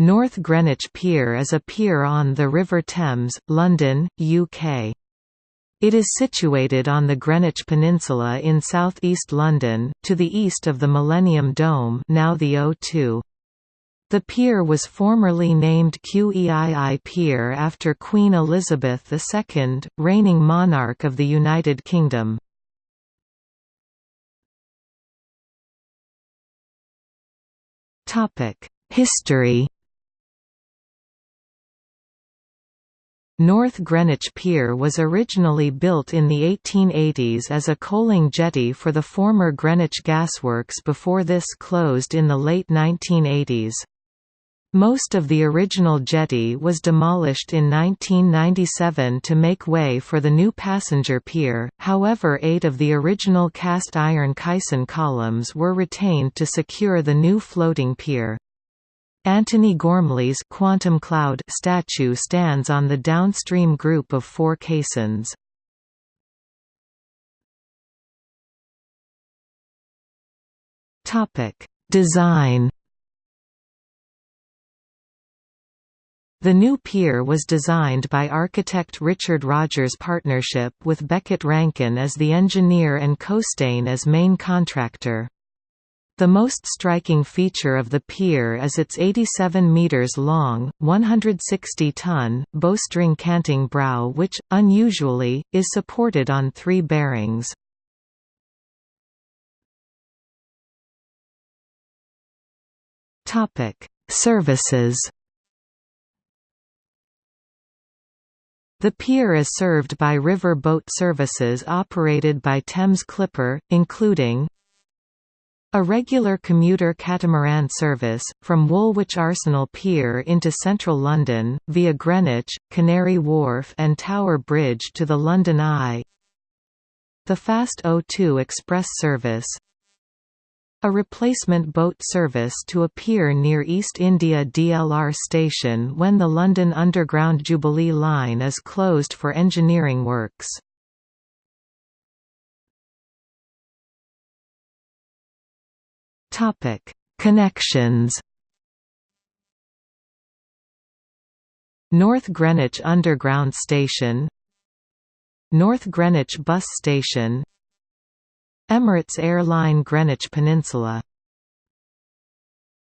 North Greenwich Pier is a pier on the River Thames, London, UK. It is situated on the Greenwich Peninsula in south-east London, to the east of the Millennium Dome now the O2. The pier was formerly named QEII Pier after Queen Elizabeth II, reigning monarch of the United Kingdom. History North Greenwich Pier was originally built in the 1880s as a coaling jetty for the former Greenwich Gasworks before this closed in the late 1980s. Most of the original jetty was demolished in 1997 to make way for the new passenger pier, however eight of the original cast-iron caisson columns were retained to secure the new floating pier. Antony Gormley's quantum cloud statue stands on the downstream group of four caissons. Topic: Design. The new pier was designed by architect Richard Rogers Partnership with Beckett Rankine as the engineer and Costain as main contractor. The most striking feature of the pier is its 87 metres long, 160-ton, bowstring canting brow which, unusually, is supported on three bearings. Services The pier is served by river boat services operated by Thames Clipper, including a regular commuter catamaran service, from Woolwich Arsenal Pier into central London, via Greenwich, Canary Wharf and Tower Bridge to the London Eye The Fast O2 Express service a replacement boat service to a pier near East India DLR station when the London Underground Jubilee line is closed for engineering works. Topic: Connections. North Greenwich Underground Station North Greenwich Bus Station Emirates Airline Greenwich Peninsula